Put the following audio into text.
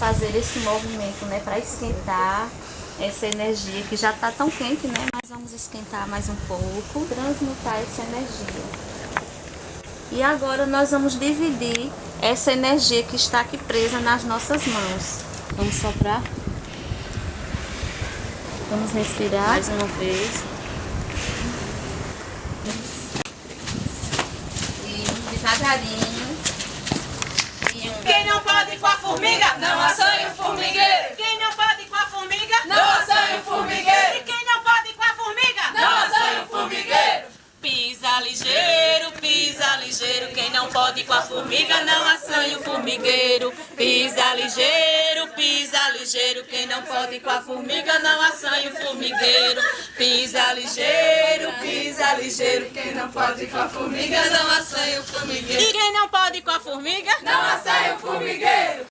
fazer esse movimento, né, para esquentar essa energia que já está tão quente, né? Mas vamos esquentar mais um pouco, transmutar essa energia. E agora nós vamos dividir essa energia que está aqui presa nas nossas mãos. Vamos soprar. Vamos respirar mais uma vez. E devagarinho. Quem não com a formiga, não assanha o formigueiro. Quem não pode com a formiga, não assanha o formigueiro. E quem não pode com a formiga, não assanha o formigueiro. Pisa ligeiro, pisa ligeiro. Quem não pode com a formiga, não assanha o formigueiro. Pisa ligeiro, pisa ligeiro. Quem não pode com a formiga, não assanha o formigueiro. Pisa ligeiro, pisa ligeiro. Quem não pode com a formiga, não assanha o formigueiro. E quem não pode com a formiga, não assanha o formigueiro.